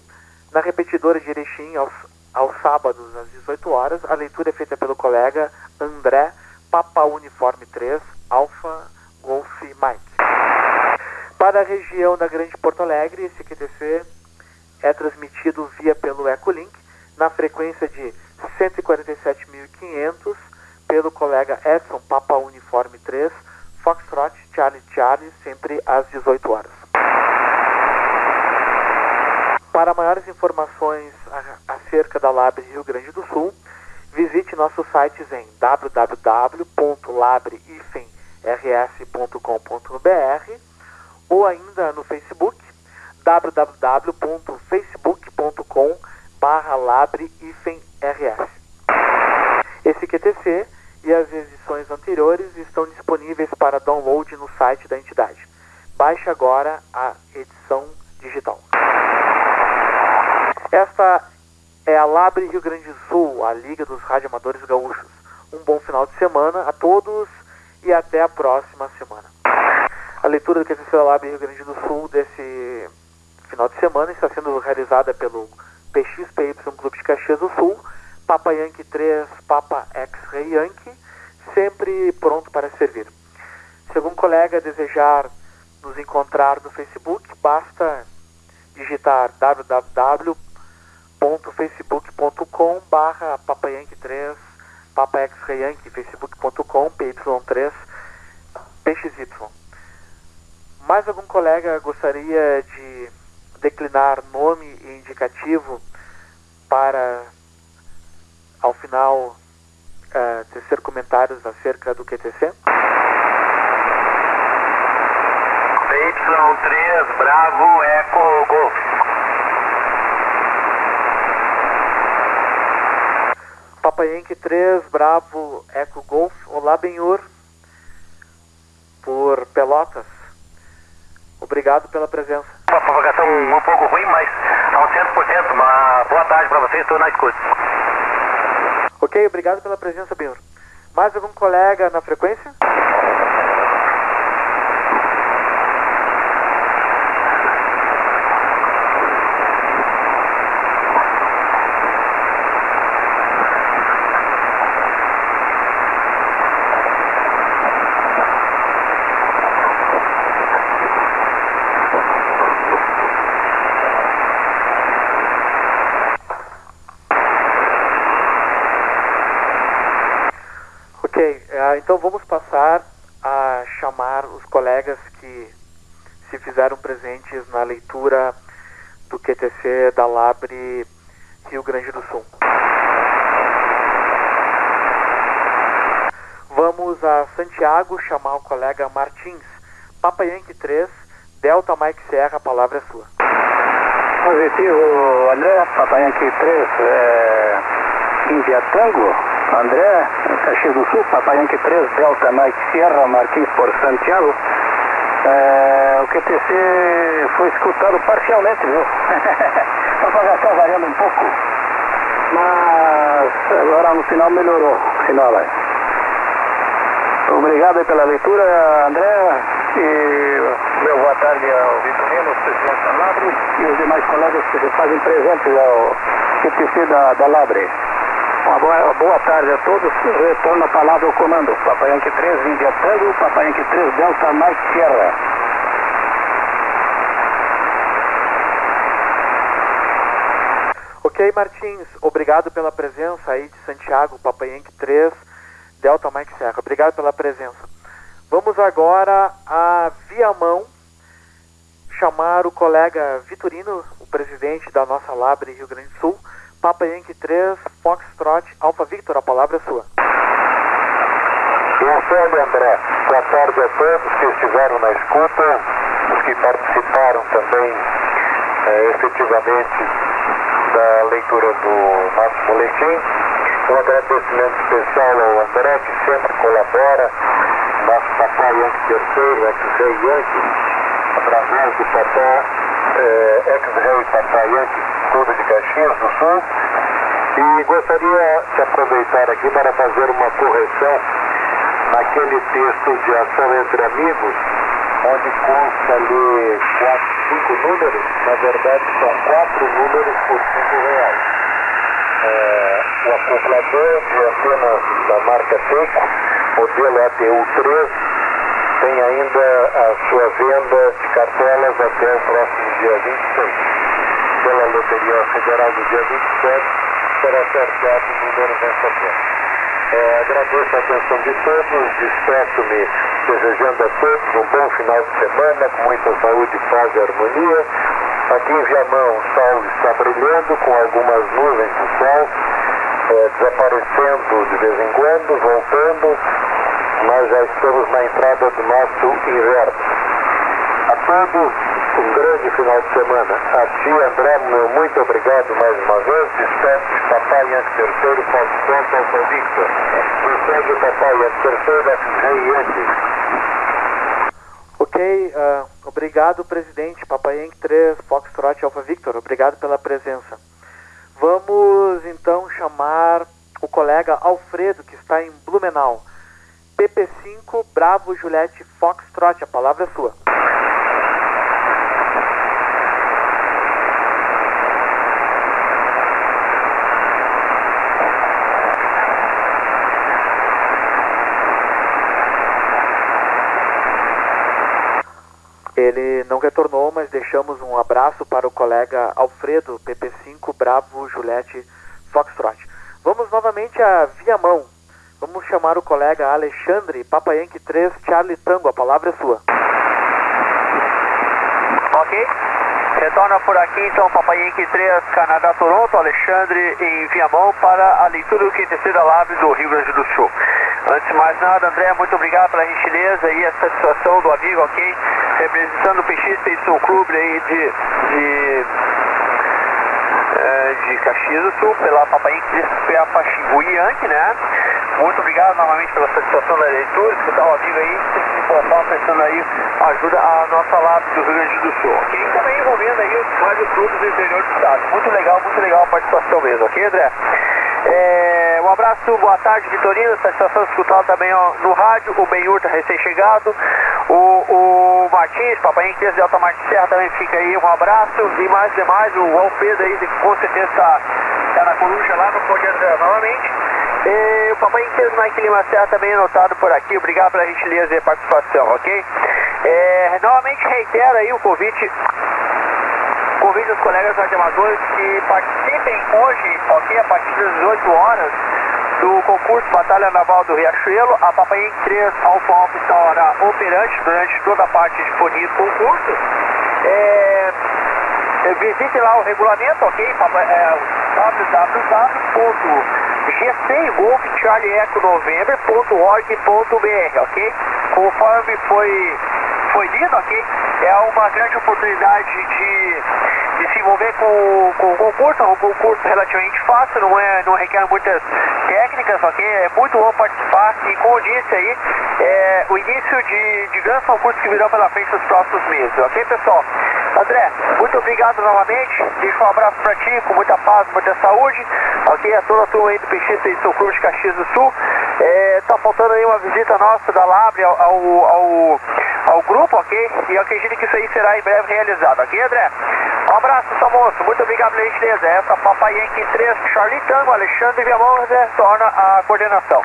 na repetidora de Erechim, aos, aos sábados, às 18 horas, a leitura é feita pelo colega André Papa Uniforme 3, Alfa Golf Mike. Para a região da Grande Porto Alegre, esse QTC é transmitido via pelo Ecolink, na frequência de 147.500, pelo colega Edson Papa Uniforme 3, Foxtrot Charlie Charlie, sempre às 18 horas. Para maiores informações acerca da Labre Rio Grande do Sul, visite nossos sites em www.labre-rs.com.br ou ainda no Facebook www.facebook.com labre-rs. Esse QTC e as edições anteriores estão disponíveis para download no site da entidade. Baixe agora a edição digital. Esta é a Labre Rio Grande do Sul, a Liga dos Radioamadores Gaúchos. Um bom final de semana a todos e até a próxima semana. A leitura do QTC da Labre Rio Grande do Sul desse final de semana está sendo realizada pelo PXPY Clube de Caxias do Sul, Papa Yankee 3, Papa X-Ray Yankee, sempre pronto para servir. Se algum colega desejar nos encontrar no Facebook, basta digitar www.facebook.com barra papayanque3 Papa X-Ray Yankee, facebook.com PY3 PXY. Mais algum colega gostaria de declinar nome e indicativo para, ao final, uh, tecer comentários acerca do QTC? PY3 Bravo Eco Golf. Papa Yankee 3 Bravo Eco Golf. Olá, Benhur. Por Pelotas. Obrigado pela presença. Uma provocação um pouco ruim, mas a 100%. Uma boa tarde para vocês, estou na escuta. Ok, obrigado pela presença, Benhur. Mais algum colega na frequência? Então vamos passar a chamar os colegas que se fizeram presentes na leitura do QTC da Labre Rio Grande do Sul. Vamos a Santiago chamar o colega Martins. Papa Yankee 3, Delta Mike Serra, a palavra é sua. Positivo, André, Papa Yankee 3, é... Índia Tango, André, Caxias do Sul, Papai Yankee 3, Delta Mike Sierra, Martins por Santiago. É, o QTC foi escutado parcialmente, viu? <laughs> a propagação variando um pouco. Mas agora no final melhorou. Final aí. Obrigado pela leitura, André. E meu boa tarde ao Vitorino, presidente da Labre, e os demais colegas que se fazem presentes ao QTC da, da Labre. Boa, boa tarde a todos. Retorno a palavra ao comando. Papai Yankee 3, Índia Tango, Papai Yankee 3, Delta Mike Sierra. Ok, Martins, obrigado pela presença aí de Santiago, Papai Yankee 3, Delta Mike Serra. Obrigado pela presença. Vamos agora a Viamão chamar o colega Vitorino, o presidente da nossa Labre Rio Grande do Sul, Papa Yankee 3, Foxtrot, Alfa Victor, a palavra é sua. Marcelo André, boa tarde a todos que estiveram na escuta, os que participaram também eh, efetivamente da leitura do nosso boletim. Um agradecimento especial ao André, que sempre colabora, nosso papai Yankee terceiro, ex-rei Yankee, através do papá, eh, ex-rei papai Yankee, Clube de Caxias do Sul. E gostaria de aproveitar aqui para fazer uma correção naquele texto de ação entre amigos, onde consta ali quatro, cinco números, na verdade são quatro números por cinco reais. É, o acoplador de antenas da marca Seiko, modelo ATU3, tem ainda a sua venda de cartelas até o próximo dia 26. Loteria Federal do dia 27, será sorteado o número venda. É, agradeço a atenção de todos, despeço-me desejando a todos um bom final de semana, com muita saúde, paz e harmonia. Aqui em Viamão o sol está brilhando com algumas nuvens do sol, é, desaparecendo de vez em quando, voltando. Nós já estamos na entrada do nosso inverno. A todos um grande final de semana. A ti, André, meu muito obrigado mais uma vez. Despeço Papai Yankee terceiro, Foxtrot, Alfa Victor. Segue Papai Yankee terceiro, Rei Yankee. Ok, uh, obrigado, presidente. Papai Yankee 3, Foxtrot, Alfa Victor. Obrigado pela presença. Vamos então chamar o colega Alfredo, que está em Blumenau. PP5, Bravo, Juliette, Foxtrot. A palavra é sua. Ele não retornou, mas deixamos um abraço para o colega Alfredo, PP5, Bravo, Juliette, Foxtrot. Vamos novamente a Viamão. Vamos chamar o colega Alexandre, Papa Yankee 3, Charlie Tango. A palavra é sua. Ok. Retorna por aqui então Papa Yankee 3, Canadá, Toronto, Alexandre em Viamão para a leitura do QTC da Lab do Rio Grande do Sul. Antes de mais nada, André, muito obrigado pela gentileza e a satisfação do amigo, ok? Representando o PX Expedição Clube aí de, de, é, de Caxias do Sul, pela Papai Peapa Xingu Yankee, né? Muito obrigado novamente pela satisfação da leitura, escutar o amigo aí, sempre se importar, oferecendo aí ajuda à nossa lab do Rio Grande do Sul, ok? E também envolvendo aí os vários clubes do interior do estado. Muito legal, muito legal a participação mesmo, ok, André? É, um abraço, boa tarde, Vitorino. Satisfação escutar também ó, no rádio. O Benhur recém-chegado. O, o Martins, Papai Inquês de Alta Martins Serra também fica aí. Um abraço. E mais demais, o Alfredo aí, com certeza está tá na coruja lá, não pode novamente. E o Papai Inquês Mike Lima Serra também anotado por aqui. Obrigado pela gentileza e participação, ok? É, novamente reitero aí o convite convide os colegas radioamadores que participem hoje, ok, a partir das 18 horas, do concurso Batalha Naval do Riachuelo. A Papai 3 Alfa Alfa estará operante durante toda a parte disponível do concurso. É, visite lá o regulamento, ok? É, www.gcgolfcharlieco.november.org.br, ok? Conforme foi foi lido, ok? É uma grande oportunidade de, de se envolver com, com o concurso, um concurso relativamente fácil, não, é, não requer muitas técnicas, ok? É muito bom participar e, como eu disse aí, é o início de, de grandes concursos que virão pela frente nos próximos meses, ok, pessoal? André, muito obrigado novamente, deixo um abraço para ti, com muita paz, muita saúde, ok? A toda a turma aí do PX e São Cruz de Caxias do Sul. É, tá faltando aí uma visita nossa da Labre ao, ao, ao ao grupo, ok? E eu acredito que isso aí será em breve realizado, ok, André? Um abraço, seu moço. Muito obrigado pela gentileza. Essa Papai Yankee 3, Charlie Tango, Alexandre Viamão, retorna a coordenação.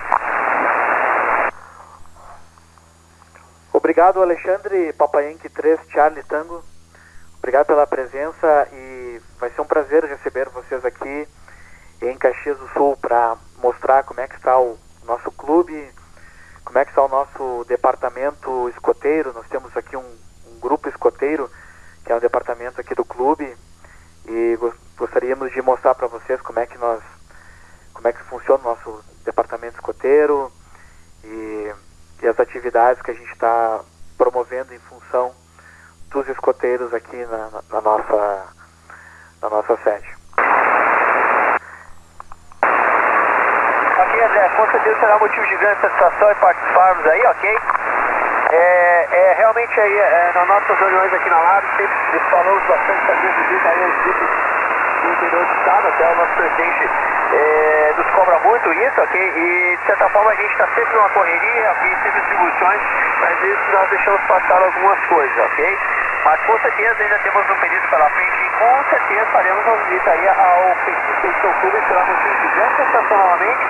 Obrigado, Alexandre, Papai Yankee 3, Charlie Tango. Obrigado pela presença e vai ser um prazer receber vocês aqui em Caxias do Sul para mostrar como é que está o nosso clube, como é que está o nosso departamento escoteiro. Nós temos aqui um, um grupo escoteiro, que é o departamento aqui do clube, e gostaríamos de mostrar para vocês como é que nós, como é que funciona o nosso departamento escoteiro e, e as atividades que a gente está promovendo em função dos escoteiros aqui na, na, nossa, na nossa sede. Ok, André, com certeza será motivo de grande satisfação e participarmos aí, ok? É, é realmente aí, é, nas nossas reuniões aqui na Lab, sempre falamos bastante sobre visita aí aos grupos do interior do estado, até o nosso presidente é, nos cobra muito isso, ok? E de certa forma a gente está sempre numa correria, ok? Sempre distribuições, mas às vezes nós deixamos passar algumas coisas, ok? Mas com certeza ainda temos um período pela frente e com certeza faremos uma visita aí ao Petit Clube, será motivo de grande sensação novamente.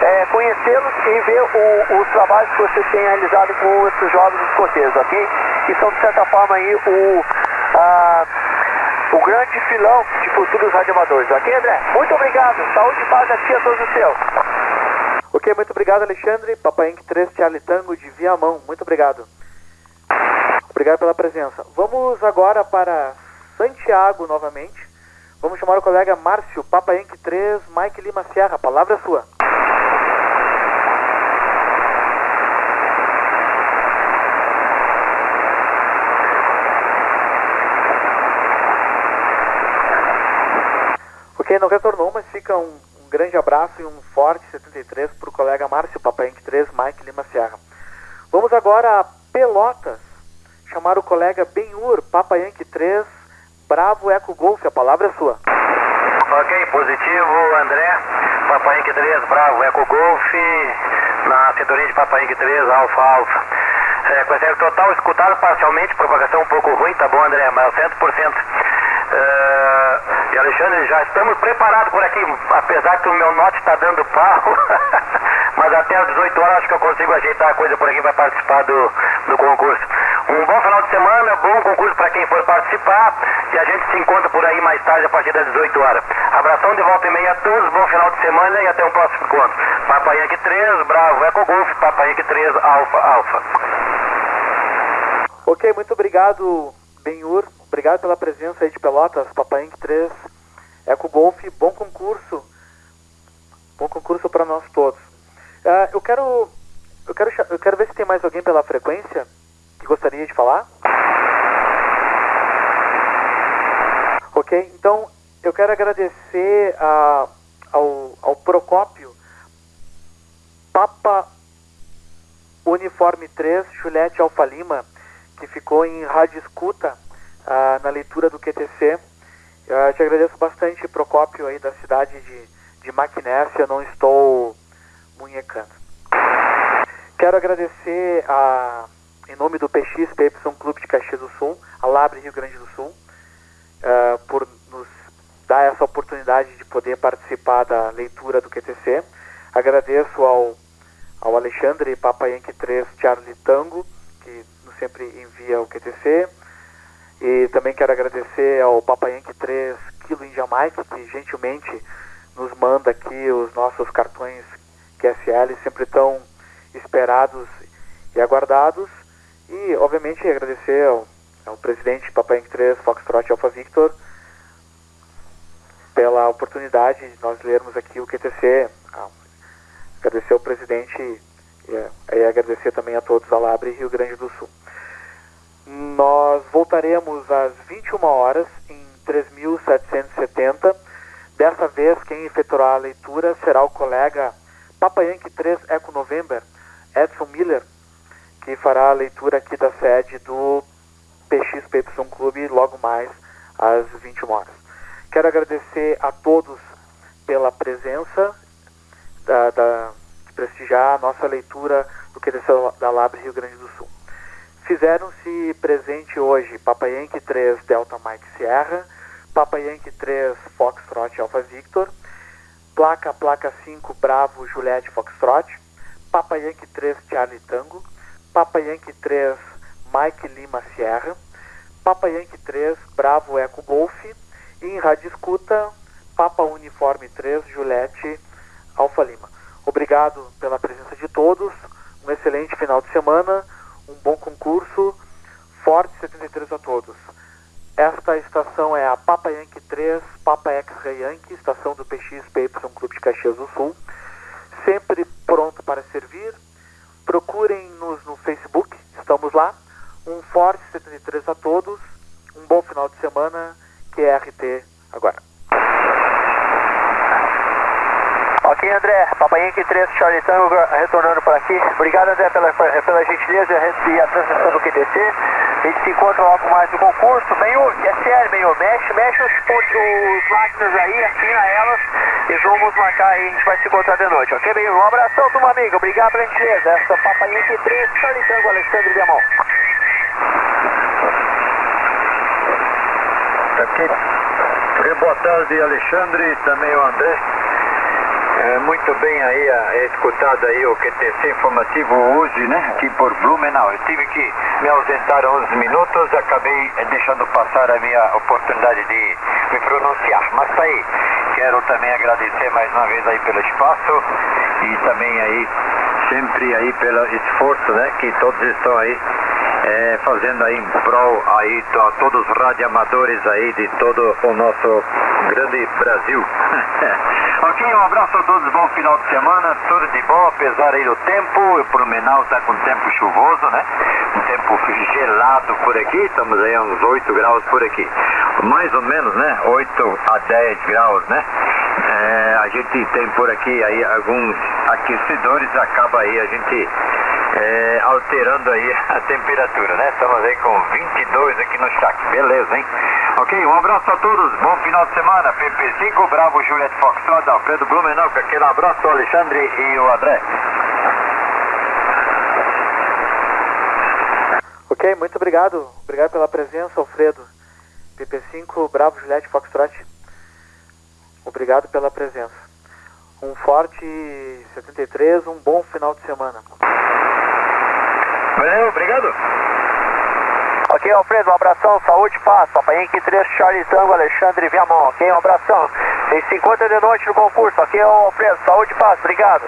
É, conhecê-los e ver o, os trabalhos que você tem realizado com esses jovens escoteiros, ok? Que são, de certa forma, aí o, a, o grande filão de futuros radioamadores, ok, André? Muito obrigado, saúde e paz aqui a todos os seus. Ok, muito obrigado, Alexandre. Papai Inc. 3, Charlie Tango de Viamão, muito obrigado. Obrigado pela presença. Vamos agora para Santiago novamente. Vamos chamar o colega Márcio, Papa Inc. 3, Mike Lima Sierra. A palavra é sua. Ok, não retornou, mas fica um, um grande abraço e um forte 73 para o colega Márcio, Papa Inc. 3, Mike Lima Sierra. Vamos agora a Pelotas chamar o colega Benhur, Papa Yankee 3, Bravo Eco Golf, a palavra é sua. Ok, positivo, André, Papa Yankee 3, Bravo Eco Golf, na cinturinha de Papa Yankee 3, Alfa Alfa. É, total escutado parcialmente, propagação um pouco ruim, tá bom, André, mas 100%. É, e Alexandre, já estamos preparados por aqui, apesar que o meu note está dando pau, <laughs> mas até às 18 horas acho que eu consigo ajeitar a coisa por aqui para participar do, do concurso. Um bom final de semana, bom concurso para quem for participar e a gente se encontra por aí mais tarde a partir das 18 horas. Abração de volta e meia a todos, bom final de semana e até o próximo encontro. Papai Yankee 3, Bravo Eco Golf, Papai Yankee 3, Alfa Alfa. Ok, muito obrigado, Benhur. Obrigado pela presença aí de Pelotas, Papai Yankee 3, Eco Golf. Bom concurso. Bom concurso para nós todos. Uh, eu quero eu quero eu quero ver se tem mais alguém pela frequência gostaria de falar? Ok, então eu quero agradecer a, ao, ao Procópio Papa Uniforme 3, Juliette Alfa Lima, que ficou em rádio escuta uh, na leitura do QTC. Eu te agradeço bastante, Procópio, aí da cidade de, de Maquinésia, não estou munhecando. Quero agradecer a em nome do PX PY Clube de Caxias do Sul, a Labre Rio Grande do Sul, uh, por nos dar essa oportunidade de poder participar da leitura do QTC. Agradeço ao, ao Alexandre Papayanque 3 Charlie Tango, que sempre envia o QTC. E também quero agradecer ao Papayanque 3 Kilo em Jamaica, que gentilmente nos manda aqui os nossos cartões QSL, sempre tão esperados e aguardados. E, obviamente, agradecer ao, ao presidente Papai Inc. 3, Foxtrot Alpha Victor, pela oportunidade de nós lermos aqui o QTC. Ah, agradecer ao presidente e, e agradecer também a todos da Labre Rio Grande do Sul. Nós voltaremos às 21 horas em 3.770. Dessa vez, quem efetuará a leitura será o colega Papai Yankee 3 Eco November, Edson Miller, que fará a leitura aqui da sede do PXPY Clube logo mais às 21 horas. Quero agradecer a todos pela presença, da, da, de prestigiar a nossa leitura do QDC da Labre Rio Grande do Sul. Fizeram-se presente hoje Papa Yankee 3 Delta Mike Sierra, Papa Yankee 3 Foxtrot Alpha Victor, placa placa 5 Bravo Juliette Foxtrot, Papa Yankee 3 Charlie Tango, Papa Yankee 3 Mike Lima Sierra, Papa Yankee 3 Bravo Eco Golf e em rádio escuta Papa Uniforme 3 Juliette Alfa Lima. Obrigado pela presença de todos, um excelente final de semana, um bom concurso, forte 73 a todos. Esta estação é a Papa Yankee 3, Papa X-Ray Yankee, estação do PXPY Clube de Caxias do Sul. Sempre pronto para servir. Procurem-nos no Facebook, estamos lá. Um forte 73 a todos, um bom final de semana, QRT agora. Ok, André, Papai Yankee 3, Charlie Tango retornando por aqui. Obrigado, André, pela, pela gentileza e a transmissão do QTC. Gente se encontra logo mais no concurso. Benhur, que é sério, Benhur, mexe, mexe os, os máquinas aí, assina elas e vamos marcar aí, a gente vai se encontrar de noite, ok, Benhur? Um abração, turma amiga, obrigado pela gentileza. Essa Papai Yankee 3, Charlie Tango, Alexandre Viamão. Aqui. Boa tarde, Alexandre, também o André. É, muito bem aí a, escutado aí o QTC informativo hoje, né? Aqui por Blumenau. Eu tive que me ausentar 11 minutos, acabei deixando passar a minha oportunidade de me pronunciar. Mas tá aí. Quero também agradecer mais uma vez aí pelo espaço e também aí sempre aí pelo esforço, né? Que todos estão aí é, fazendo aí em prol aí a todos os radioamadores aí de todo o nosso grande Brasil. <laughs> ok, um abraço a todos, bom final de semana, tudo de bom, apesar aí do tempo, o Blumenau está com tempo chuvoso, né? Um tempo gelado por aqui, estamos aí a uns 8 graus por aqui. Mais ou menos, né? 8 a 10 graus, né? É, a gente tem por aqui aí alguns aquecedores, acaba aí a gente é, alterando aí <laughs> a temperatura, né? Estamos aí com 22 aqui no chat, beleza, hein? Ok, um abraço a todos, bom final de semana, PP5, Bravo, Juliette Foxtrot, Alfredo Blumenau, aquele abraço Alexandre e o André. Ok, muito obrigado, obrigado pela presença, Alfredo. PP5, Bravo, Juliette Foxtrot, obrigado pela presença. Um forte 73, um bom final de semana. Valeu, obrigado. Ok, Alfredo, um abração, saúde, paz. Papai Henrique 3, Charlie Tango, Alexandre Viamão, ok? Um abração. Tem 50 de noite no concurso, ok, Alfredo? Saúde, paz, obrigado.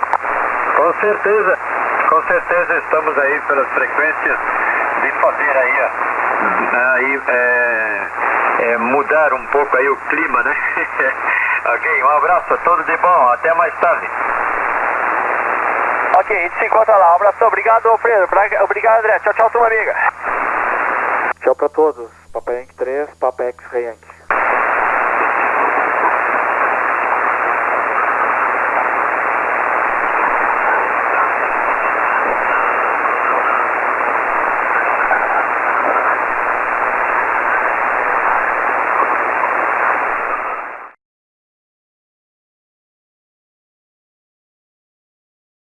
Com certeza, com certeza estamos aí pelas frequências de fazer aí, aí é, é, mudar um pouco aí o clima, né? <laughs> ok, um abraço, tudo de bom, até mais tarde. Ok, a gente se encontra lá. Um abração, obrigado, Alfredo. Obrigado, André. Tchau, tchau, turma amiga. Tchau pra todos. Papai Yankee 3, Papai X-Ray Yankee.